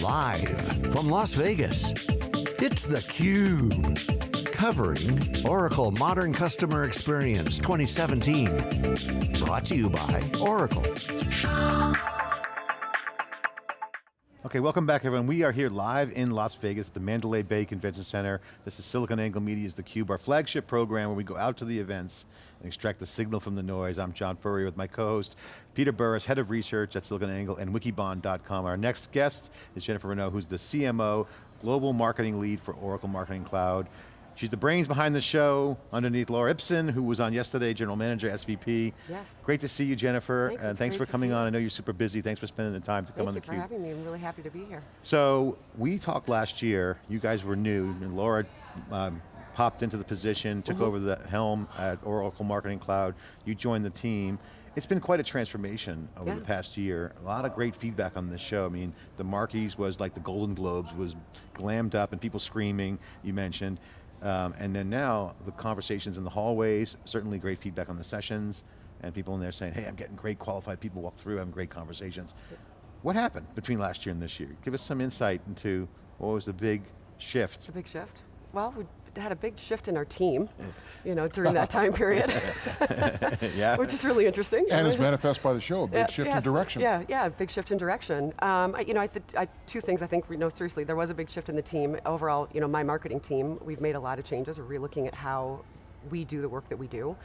Live from Las Vegas, it's theCUBE. Covering Oracle Modern Customer Experience 2017. Brought to you by Oracle. Okay, welcome back everyone. We are here live in Las Vegas at the Mandalay Bay Convention Center. This is SiliconANGLE Media's theCUBE, our flagship program where we go out to the events and extract the signal from the noise. I'm John Furrier with my co-host, Peter Burris, Head of Research at SiliconANGLE and Wikibon.com. Our next guest is Jennifer Renaud, who's the CMO, Global Marketing Lead for Oracle Marketing Cloud. She's the brains behind the show, underneath Laura Ipsen, who was on yesterday, General Manager, SVP. Yes. Great to see you, Jennifer. Thanks, and thanks for coming on. I know you're super busy. Thanks for spending the time to come Thank on you theCUBE. for having me. I'm really happy to be here. So, we talked last year, you guys were new, and Laura um, popped into the position, took Mm -hmm. over the helm at Oracle Marketing Cloud, you joined the team. It's been quite a transformation over yeah. the past year. A lot of great feedback on this show. I mean, the Markies was like the Golden Globes, was glammed up and people screaming, you mentioned. Um, and then now, the conversations in the hallways, certainly great feedback on the sessions, and people in there saying, hey, I'm getting great qualified people walk through, having great conversations. What happened between last year and this year? Give us some insight into what was the big shift? The big shift? Well, we had a big shift in our team, you know, during that time period. yeah. Which is really interesting. And it's manifest by the show, a big yes, shift yes. in direction. Yeah, yeah, big shift in direction. Um, I, you know, I, I, two things I think, you know, seriously, there was a big shift in the team. Overall, you know, my marketing team, we've made a lot of changes. We're re-looking at how we do the work that we do.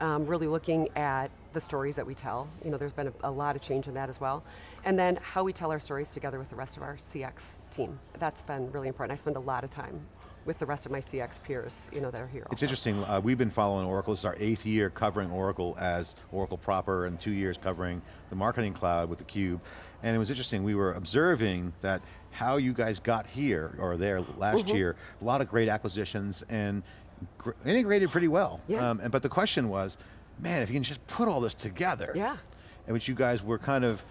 Um, really looking at the stories that we tell. You know, there's been a, a, lot of change in that as well. And then how we tell our stories together with the rest of our CX team. That's been really important. I spend a lot of time with the rest of my CX peers, you know, that are here. It's also. interesting, uh, we've been following Oracle, this is our eighth year covering Oracle as Oracle proper and two years covering the Marketing Cloud with theCUBE. And it was interesting, we were observing that how you guys got here, or there last mm -hmm. year, a lot of great acquisitions and integrated pretty well. Yeah. Um, and, but the question was, man, if you can just put all this together, yeah. in which you guys were kind of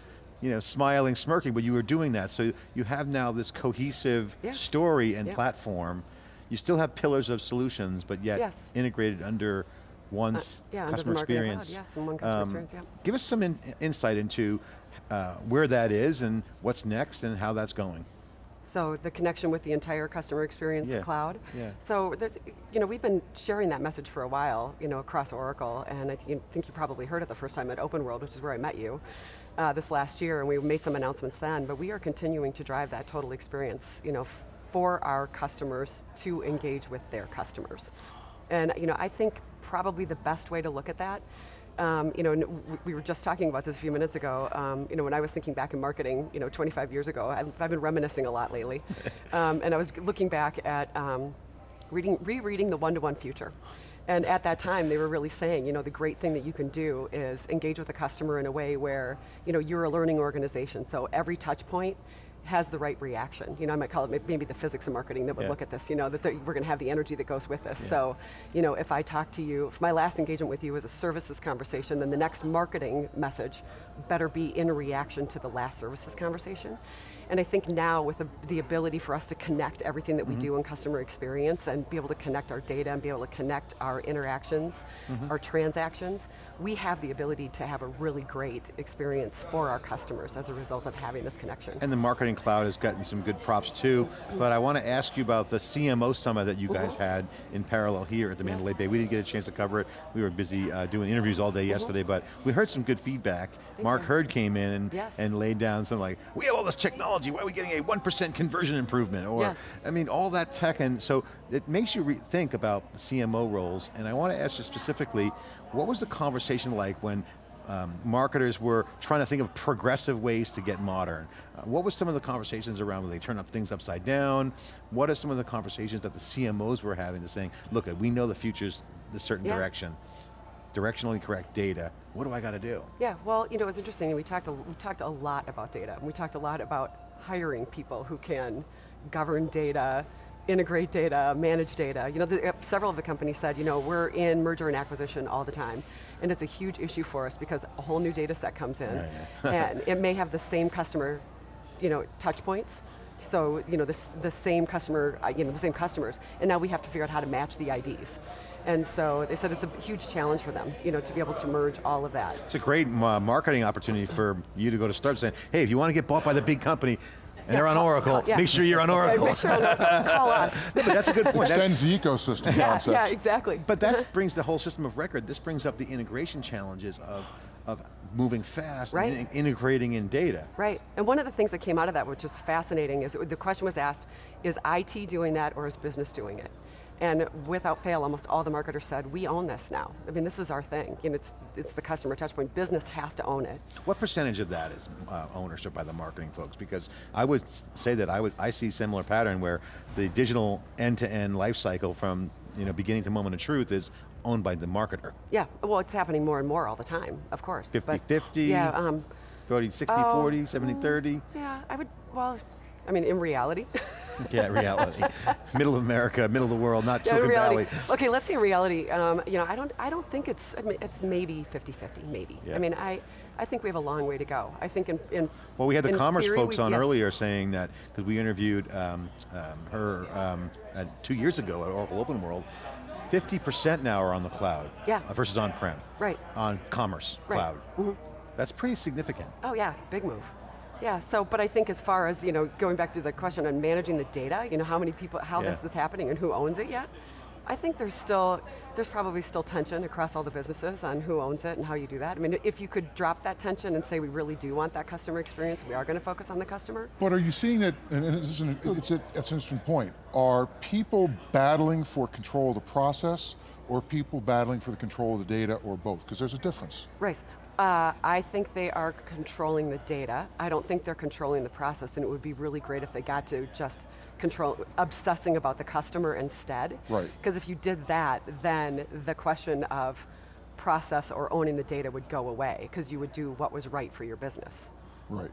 you know, smiling, smirking, but you were doing that. So you have now this cohesive yeah. story and yeah. platform you still have pillars of solutions, but yet yes. integrated under one uh, yeah, customer experience. Cloud, yes, and one customer um, experience, yeah. Give us some in, insight into uh, where that is and what's next and how that's going. So the connection with the entire customer experience yeah. cloud. Yeah. So you know, we've been sharing that message for a while, you know, across Oracle, and I th think you probably heard it the first time at Open World, which is where I met you, uh, this last year, and we made some announcements then, but we are continuing to drive that total experience, you know, for our customers to engage with their customers. And you know, I think probably the best way to look at that um, you know, we were just talking about this a few minutes ago. Um, you know, when I was thinking back in marketing, you know, 25 years ago, I've, I've been reminiscing a lot lately, um, and I was looking back at um, reading, rereading the one-to-one -one future. And at that time, they were really saying, you know, the great thing that you can do is engage with a customer in a way where, you know, you're a learning organization, so every touch point has the right reaction. You know, I might call it maybe the physics of marketing that would yeah. look at this, you know, that we're going to have the energy that goes with this. Yeah. So, you know, if I talk to you, if my last engagement with you was a services conversation, then the next marketing message better be in reaction to the last services conversation. And I think now with the, the ability for us to connect everything that mm -hmm. we Mm-hmm. do in customer experience and be able to connect our data and be able to connect our interactions, mm -hmm. our transactions, we have the ability to have a really great experience for our customers as a result of having this connection. And the Marketing Cloud has gotten some good props too, but I want to ask you about the CMO Summit that you guys mm -hmm. had in parallel here at the Mandalay Bay. We didn't get a chance to cover it. We were busy uh, doing interviews all day yesterday, but we heard some good feedback. Thank Mark you. Hurd came in and, yes. and laid down some like, we have all this technology technology, why are we getting a 1% conversion improvement? Or, yes. I mean, all that tech, and so it makes you think about the CMO roles, and I want to ask you specifically, what was the conversation like when um, marketers were trying to think of progressive ways to get modern. Uh, what was some of the conversations around when they turn up things upside down? What are some of the conversations that the CMOs were having to saying, look, we know the future's this certain yeah. direction directionally correct data, what do I got to do? Yeah, well, you know, it's interesting, we talked, a, we talked a lot about data. We talked a lot about hiring people who can govern data, integrate data, manage data. You know, the, uh, several of the companies said, you know, we're in merger and acquisition all the time, and it's a huge issue for us because a whole new data set comes in, yeah, yeah. and it may have the same customer, you know, touch points, so, you know, the, the same customer, uh, you know, the same customers, and now we have to figure out how to match the IDs. And so they said it's a huge challenge for them, you know, to be able to merge all of that. It's a great uh, marketing opportunity for you to go to start saying, hey, if you want to get bought by the big company, and they're on Oracle, call- yeah. make sure you're on Right, Oracle. Make sure on Oracle. Call us. but that's a good point. That- Extends the ecosystem yeah, concept. yeah, exactly. But that brings the whole system of record, this brings up the integration challenges of, of moving fast Right. and integrating in data. Right, and one of the things that came out of that, which is fascinating, is the question was asked, is IT doing that or is business doing it? And without fail, almost all the marketers said, we own this now. I mean, this is our thing. You know, it's, it's the customer touchpoint. Business has to own it. What percentage of that is uh, ownership by the marketing folks? Because I would say that I would I see similar pattern where the digital end-to-end life cycle from you know beginning to moment of truth is owned by the marketer. Yeah, well, it's happening more and more all the time, of course. but- 50-50? Yeah, um, 40, 60, Oh, 40, 70, 30? yeah, I would, well, I mean, in reality. Yeah, reality. middle of America, middle of the world, not Yeah, Silicon. Valley. Okay, let's say reality, um, you know, I don't, I don't think it's, I mean, it's maybe 50-50, maybe. Yeah. I mean, I, I think we have a long way to go. I think in, in Well, we had the commerce theory, folks we- on yes. earlier saying that, because we interviewed um, um, her um, uh, two years ago at Oracle Open World, 50% now are on the cloud Yeah. uh, versus on-prem, Right. on commerce Right. cloud. Mhm. That's pretty significant. Oh yeah, big move. Yeah, so, but I think as far as, you know, going back to the question on managing the data, you know, how many people, how Yeah. this is happening and who owns it yet, I think there's still, there's probably still tension across all the businesses on who owns it and how you do that. I mean, if you could drop that tension and say we really do want that customer experience, we are going to focus on the customer, But are you seeing that, and and this is an, it's, a, it's an interesting point, are people battling for control of the process or people battling for the control of the data or both? Because there's a difference. Right. Uh, I think they are controlling the data. I don't think they're controlling the process, and it would be really great if they got to just control, obsessing about the customer instead. Right. Because if you did that, then the question of process or owning the data would go away, because you would do what was right for your business. Right.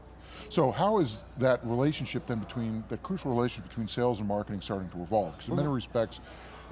So how is that relationship then between, the crucial relationship between sales and marketing starting to evolve? Because in Mm-hmm. many respects,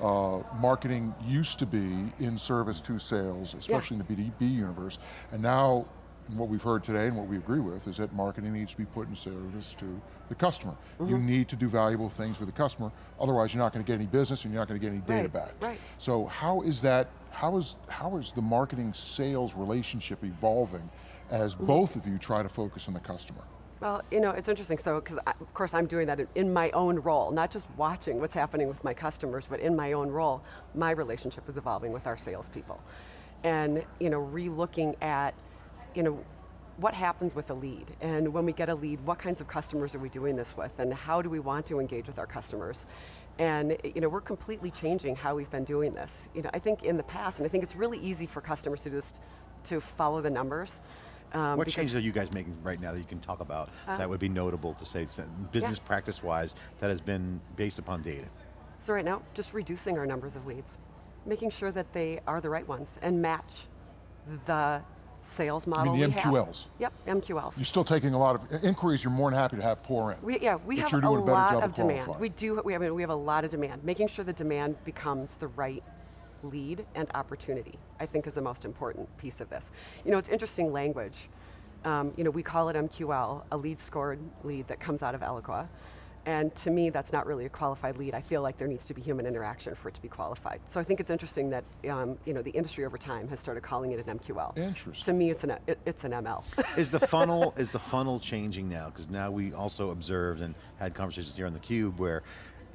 uh, marketing used to be in service to sales, especially in the B2B universe, and now and what we've heard today and what we agree with is that marketing needs to be put in service to the customer. Mm-hmm. You need to do valuable things for the customer, otherwise you're not going to get any business and you're not going to get any data Right, back. right. So how is that, how is, how is the marketing sales relationship evolving as both of you try to focus on the customer? Well, you know, it's interesting, so, because of course I'm doing that in, in my own role, not just watching what's happening with my customers, but in my own role, my relationship is evolving with our salespeople. And, you know, re-looking at, you know, what happens with a lead? And when we get a lead, what kinds of customers are we doing this with? And how do we want to engage with our customers? And you know, we're completely changing how we've been doing this. You know, I think in the past, and I think it's really easy for customers to just to follow the numbers. Um, What changes are you guys making right now that you can talk about Uh, that would be notable to say, business practice-wise, that has been based upon data? So right now, just reducing our numbers of leads, making sure that they are the right ones and match the sales I model mean, the we have. MQLs. Yep, MQLs. You're still taking a lot of inquiries you're more than happy to have pour in. We, yeah, we have a lot of demand. We do, we, I mean, we have a lot of demand. Making sure the demand becomes the right lead and opportunity, I think is the most important piece of this. You know, it's interesting language. Um, you know, we call it MQL, a lead scored lead that comes out of Eloqua. And to me, that's not really a qualified lead. I feel like there needs to be human interaction for it to be qualified. So I think it's interesting that um, you know the industry over time has started calling it an MQL. Interesting. To me, it's an it, it's an ML. Is the funnel, is the funnel changing now? Because now we also observed and had conversations here on the cube where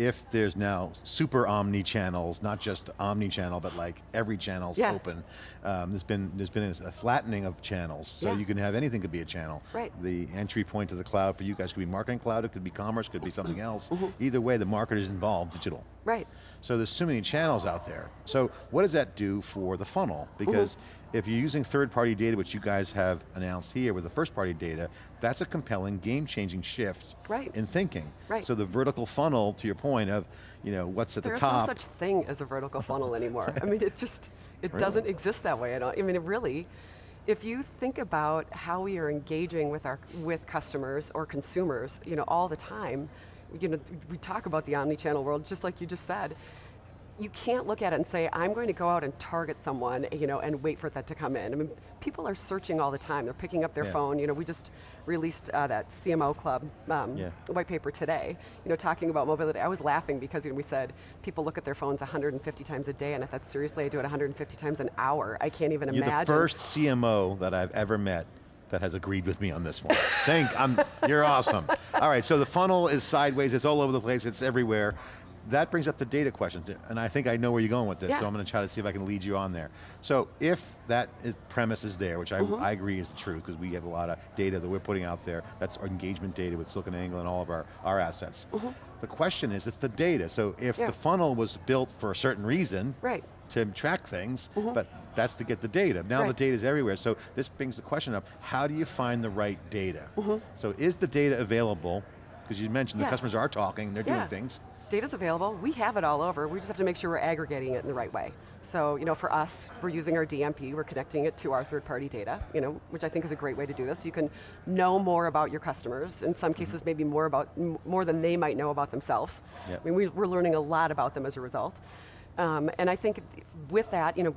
if there's now super omni channels, not just omni channel, but like every channel's Yeah. open, um, there's been there's been a flattening of channels. So Yeah. you can have anything could be a channel. Right. The entry point to the cloud for you guys could be marketing cloud, it could be commerce, could be something else. Mm-hmm. Either way, the market is involved, digital. right. So there's so many channels out there. So what does that do for the funnel? Because if you're using third-party data, which you guys have announced here with the first-party data, that's a compelling, game-changing shift Right. in thinking. Right. So the vertical funnel, to your point of, you know, what's at There's the top. There's no such thing as a vertical funnel anymore. I mean, it just, it Really? doesn't exist that way at all. I mean, it really, if you think about how we are engaging with our, with customers or consumers, you know, all the time, you know, we talk about the omni-channel world, just like you just said, you can't look at it and say, I'm going to go out and target someone, you know, and wait for that to come in. I mean, people are searching all the time. They're picking up their Yeah. phone. You know, we just released uh, that CMO Club um, Yeah. white paper today, you know, talking about mobility. I was laughing because you know, we said people look at their phones 150 times a day, and I thought, seriously, I do it 150 times an hour. I can't even You're imagine. the first CMO that I've ever met that has agreed with me on this one. Thank, I'm, you're awesome. All right, so the funnel is sideways, it's all over the place, it's everywhere. That brings up the data question, and I think I know where you're going with this, Yeah. so I'm going to try to see if I can lead you on there. So if that is, premise is there, which I, Mm-hmm. I agree is the truth, because we have a lot of data that we're putting out there, that's our engagement data with SiliconANGLE and all of our, our assets. The question is, it's the data, so if. Yeah. the funnel was built for a certain reason, Right. to track things, but that's to get the data. Now the. Right. data is everywhere, so this brings the question up, how do you find the right data? Mm-hmm. So is the data available? Because you mentioned the Yes. customers are talking, they're Yeah. doing things. Data's available, we have it all over, we just have to make sure we're aggregating it in the right way. So, you know, for us, we're using our DMP, we're connecting it to our third-party data, you know, which I think is a great way to do this. You can know more about your customers, in some cases maybe more about, more than they might know about themselves. Yep. I mean, we, we're learning a lot about them as a result. Um, and I think with that, you know,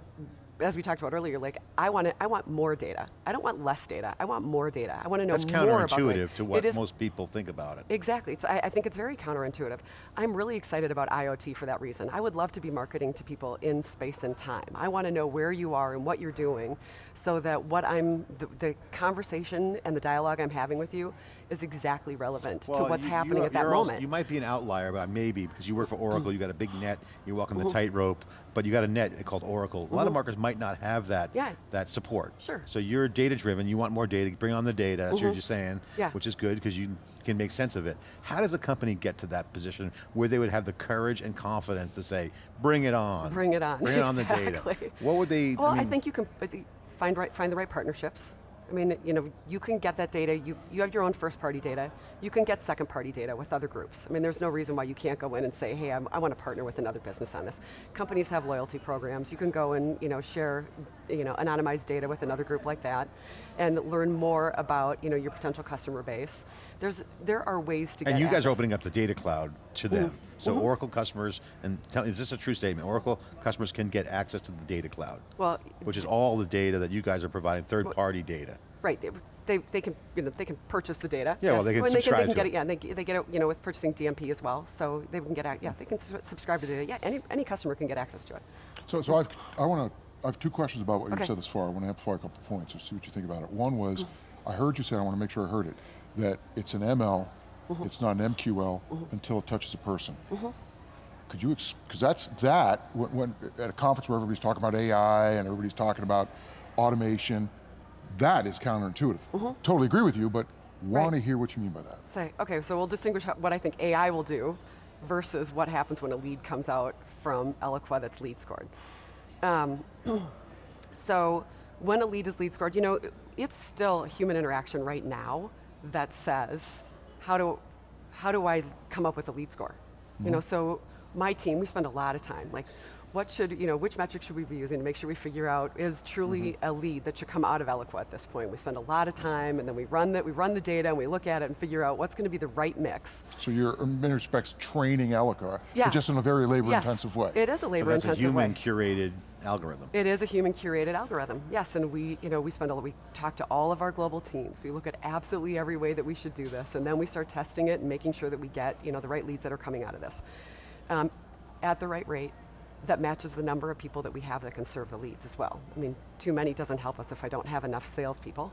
as we talked about earlier, like I want to, I want more data. I don't want less data. I want more data. I want to know That's more about way- counterintuitive to what most people think about it. Exactly, it's, I, I think it's very counterintuitive. I'm really excited about IoT for that reason. I would love to be marketing to people in space and time. I want to know where you are and what you're doing so that what I'm, the, the conversation and the dialogue I'm having with you is exactly relevant to what's you- happening you- at that you're also- moment. you might be an outlier, but maybe, because you work for Oracle, you got a big net, you're walking the mm-hmm. tightrope, but you got a net called Oracle. A lot of mm-hmm. marketers might not have that, Yeah. that support. Sure. So you're data driven, you want more data, bring on the data, that's what you're mm-hmm. just saying, Yeah. which is good, because you can make sense of it. How does a company get to that position where they would have the courage and confidence to say, bring it on. Bring it on, Bring it on the data. What would they, Well, I, mean, think you can find right, find the right partnerships. I mean, you know, you can get that data. You you have your own first party data. You can get second party data with other groups. I mean, there's no reason why you can't go in and say, hey, I'm, I want to partner with another business on this. Companies have loyalty programs. You can go and you know share, you know, anonymized data with another group like that, and learn more about you know your potential customer base. There's there are ways to get. And you at guys are opening up the data cloud to them. So Oracle customers, and tell, is this a true statement? Oracle customers can get access to the data cloud, Well, which is all the data that you guys are providing, third party data. Right, they, they, they can, you know, they can purchase the data. Yeah, well, they can And subscribe they can to get it. it, yeah, and they, they get it, you know, with purchasing DMP as well, so they can get, out- yeah, they can subscribe to the data. Yeah, any, any customer can get access to it. So, so I've, I want to, I have two questions about what Okay. you said this far. I want to amplify a couple points and see what you think about it. One was, Mm-hmm. I heard you say, I want to make sure I heard it, that it's an ML, Mm-hmm. it's not an MQL until it touches a person. Could you, because that's that, when, when, at a conference where everybody's talking about AI and everybody's talking about automation, that is counterintuitive. Totally agree with you, but want to hear what you mean by that. Say, okay, so we'll distinguish what I think AI will do versus what happens when a lead comes out from Eloqua that's lead scored. Um, so when a lead is lead scored, you know, it's still human interaction right now that says, how do, how do I come up with a lead score? You know, mm-hmm. so my team, we spend a lot of time, like, what should, you know, which metric should we be using to make sure we figure out is truly a lead that should come out of Eloqua at this point? We spend a lot of time and then we run the, we run the data and we look at it and figure out what's going to be the right mix. So you're, in many respects, training Eloqua, Yeah. but just in a very Yes, labor-intensive way. It is a But labor that's a intensive way. human curated algorithm. It is a human curated algorithm, yes, and we, you know, we spend a we talk to all of our global teams. We look at absolutely every way that we should do this, and then we start testing it and making sure that we get, you know, the right leads that are coming out of this, um, at the right rate that matches the number of people that we have that can serve the leads as well. I mean, too many doesn't help us if I don't have enough salespeople.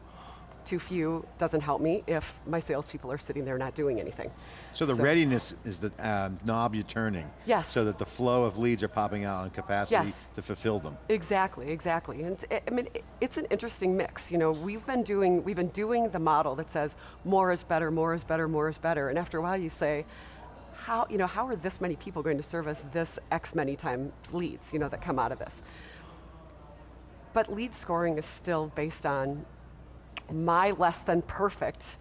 Too few doesn't help me if my salespeople are sitting there not doing anything. So the readiness is the um, knob you're turning. Yes. So that the flow of leads are popping out and capacity Yes. to fulfill them. Exactly, exactly. And it's- I mean, it- it's an interesting mix. You know, we've been doing we've been doing the model that says more is better, more is better, more is better. And after a while, you say, how you know how are this many people going to service this X many times leads? You know that come out of this. But lead scoring is still based on my less than perfect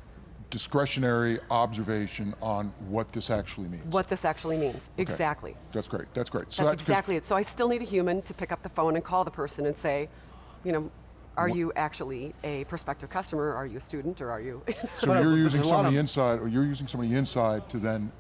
discretionary observation on what this actually means. what this actually means. Okay. Exactly. That's great, that's great. So That's that- exactly it. So I still need a human to pick up the phone and call the person and say, you know, are Wha- you actually a prospective customer? Are you a student or are you? So you're using there's a lot somebody inside, or you're using somebody inside to then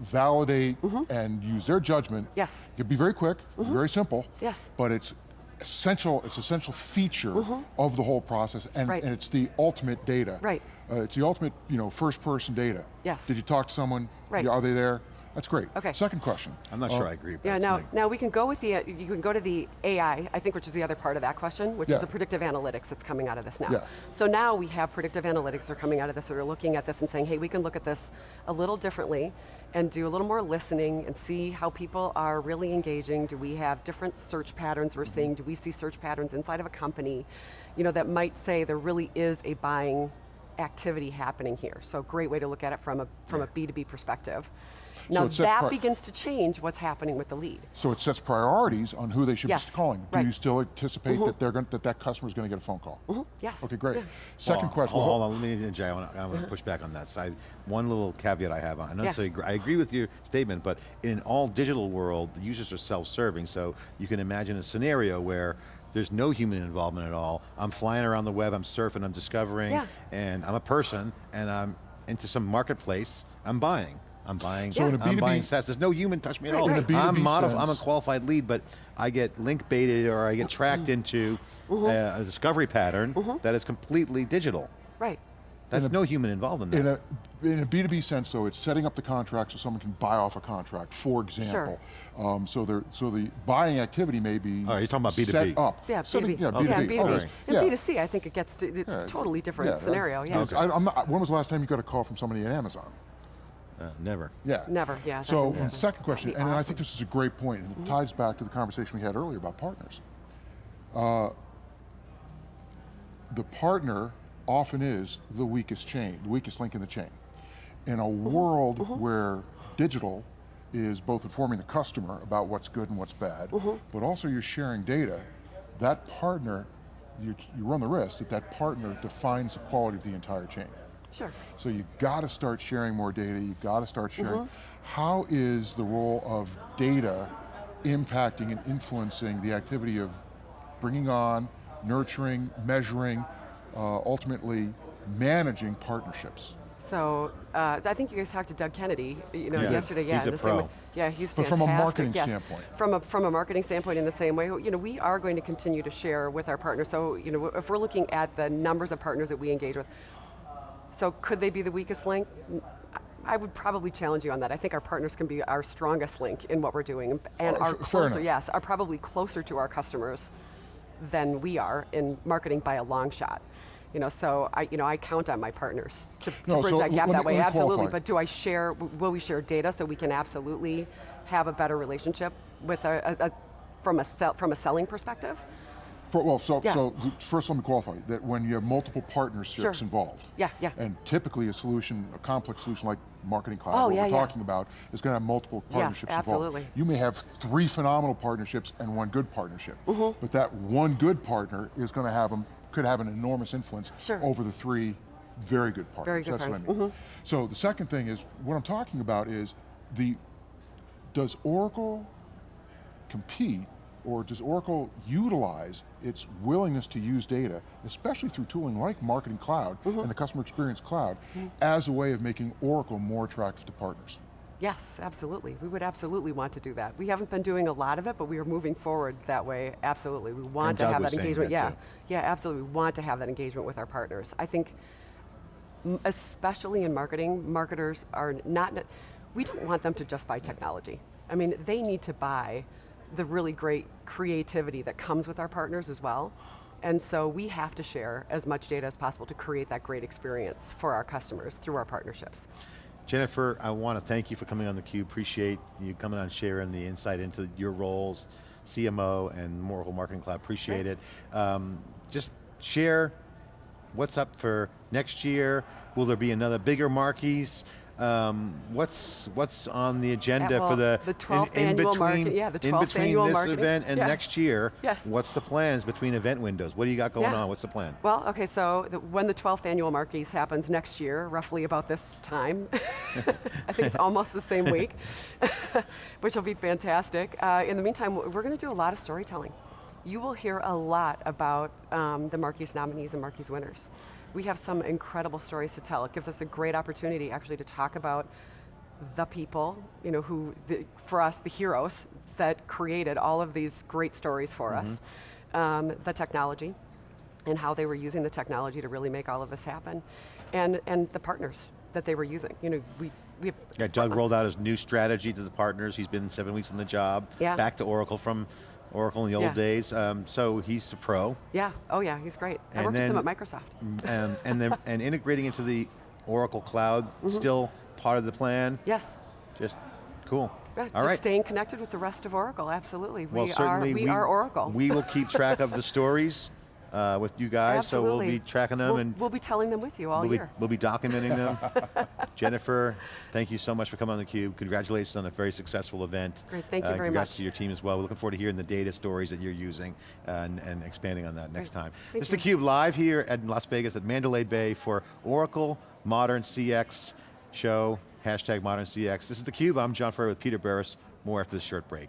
validate mm-hmm. and use their judgment. Yes. It could be very quick, mm-hmm. very simple. Yes. But it's essential, it's essential feature mm-hmm. of the whole process, and. Right. and it's the ultimate data. Right. Uh, it's the ultimate, you know, first person data. Yes. Did you talk to someone? Right. Are they there? That's great. Okay. Second question. I'm not Uh, sure I agree. but Yeah, now, me. now we can go with the, uh, you can go to the AI, I think, which is the other part of that question, which Yeah. is the predictive analytics that's coming out of this now. Yeah. So now we have predictive analytics that are coming out of this that are looking at this and saying, hey, we can look at this a little differently and do a little more listening and see how people are really engaging. Do we have different search patterns we're seeing? Do we see search patterns inside of a company, you know, that might say there really is a buying activity happening here. So great way to look at it from a, from a B2B perspective. Now it sets that begins to change what's happening with the lead. So it sets priorities on who they should Yes, be calling. Do right. you still anticipate mm-hmm. that they're going that that is going to get a phone call? Mm-hmm. Yes. Okay, great. Yeah. Second Well, question. Hold, well, hold on, let me interject. I want to, I want to uh-huh. push back on that side. One little caveat I have. On. I don't Yeah. agree, I agree with your statement, but in all digital world, the users are self-serving. So you can imagine a scenario where there's no human involvement at all. I'm flying around the web, I'm surfing, I'm discovering, Yeah. and I'm a person, and I'm into some marketplace. I'm buying. I'm buying. So in a I'm B2B buying sets. There's no human touch me at Right, all. right. In a I'm B2B modif- I'm a qualified lead, but I get link baited or I get tracked into Mm-hmm. uh, a discovery pattern that is completely digital. Right. That's a- no human involved in that. in a in a B2B sense, though, it's setting up the contract so someone can buy off a contract, for example. Um, so there, so the buying activity may be Oh, you're talking about B2B. set up. Yeah, Setting- B2B. Yeah, Okay. Yeah, B2B. B2B. Okay. In Yeah. B2C, I think it gets to, it's Yeah, a totally different yeah, scenario, yeah. I, I'm not, when was the last time you got a call from somebody at Amazon? Uh, never. Yeah. Never, yeah. So, didn't second question, and be I think this is a great point, and it ties back to the conversation we had earlier about partners. Uh, the partner often is the weakest chain, the weakest link in the chain. In a world where digital is both informing the customer about what's good and what's bad, but also you're sharing data, that partner, you, you run the risk that that partner defines the quality of the entire chain. Sure. So you got to start sharing more data, you got to start sharing. Mm-hmm. How is the role of data impacting and influencing the activity of bringing on, nurturing, measuring, uh, ultimately managing partnerships? So, uh, I think you guys talked to Doug Kennedy, you know, Yeah. yesterday, yeah. He's a pro. way- Yeah, he's But fantastic. from a marketing yes. standpoint. From a, from a marketing standpoint in the same way, you know, we are going to continue to share with our partners. So, you know, if we're looking at the numbers of partners that we engage with, so could they be the weakest link? I would probably challenge you on that. I think our partners can be our strongest link in what we're doing and Oh, are closer, yes, are probably closer to our customers than we are in marketing by a long shot. You know, so I, you know, I count on my partners to, to No, bridge so that gap that me- way, absolutely. qualify. But do I share, will we share data so we can absolutely have a better relationship with a, a, a from a sell, from a selling perspective? For, well, so, Yeah. so first let me qualify that when you have multiple partnerships Sure. involved, Yeah, yeah. and typically a solution, a complex solution like Marketing Cloud, Oh, what yeah, we're yeah. talking about, is going to have multiple partnerships absolutely. involved. You may have three phenomenal partnerships and one good partnership, Mm-hmm. but that one good partner is going to have them, could have an enormous influence Sure. over the three very good partners. Very good That's partners, what I mean. So the second thing is, what I'm talking about is the, does Oracle compete or does Oracle utilize its willingness to use data, especially through tooling like Marketing Cloud mm-hmm. and the Customer Experience Cloud, mm-hmm. as a way of making Oracle more attractive to partners? Yes, absolutely. We would absolutely want to do that. We haven't been doing a lot of it, but we are moving forward that way, absolutely. We want And to Doug have that engagement. that yeah, too. yeah, absolutely. We want to have that engagement with our partners. I think, especially in marketing, marketers are not, we don't want them to just buy technology. I mean, they need to buy the really great creativity that comes with our partners as well. And so we have to share as much data as possible to create that great experience for our customers through our partnerships. Jennifer, I want to thank you for coming on theCUBE. Appreciate you coming on, sharing the insight into your roles, CMO and Oracle Marketing Cloud, appreciate it. Um, just share what's up for next year. Will there be another bigger Markies? Um, what's what's on the agenda well, for the, the 12th annual market- yeah, the in between annual this marketing, event and yeah. next year? Yes. What's the plans between event windows? What do you got going Yeah. on? What's the plan? Well, okay, so the, when the 12th annual Markies happens next year, roughly about this time, I think it's almost the same week, which will be fantastic. Uh, in the meantime, we're going to do a lot of storytelling. You will hear a lot about um, the Markie nominees and Markie winners. We have some incredible stories to tell. It gives us a great opportunity actually to talk about the people, you know, who, the, for us, the heroes that created all of these great stories for us, um, the technology, and how they were using the technology to really make all of this happen. And, and the partners, that they were using. You know, we, we have, Yeah, Doug rolled out his new strategy to the partners. He's been seven weeks on the job. Yeah. Back to Oracle from Oracle in the old Yeah. days. Um, so he's a pro. yeah, oh yeah, he's great. I And worked with him then- at Microsoft. and, mm, um, and, then, and integrating into the Oracle cloud, mm-hmm. still part of the plan. Yes. Just cool. Yeah, All just right. staying connected with the rest of Oracle, absolutely. Well, we are, certainly we, are Oracle. We will keep track of the stories uh, with you guys, so we'll be tracking them we'll, and we'll be telling them with you all we'll be, we'll be documenting them. Jennifer, thank you so much for coming on theCUBE. Congratulations on a very successful event. Great, thank you Uh, very congrats much. to your team as well. We're looking forward to hearing the data stories that you're using uh, and, and expanding on that next Great. time. Thank this is theCUBE live here at Las Vegas at Mandalay Bay for Oracle Modern CX show, hashtag Modern CX. This is theCUBE, I'm John Furrier with Peter Burris. More after this short break.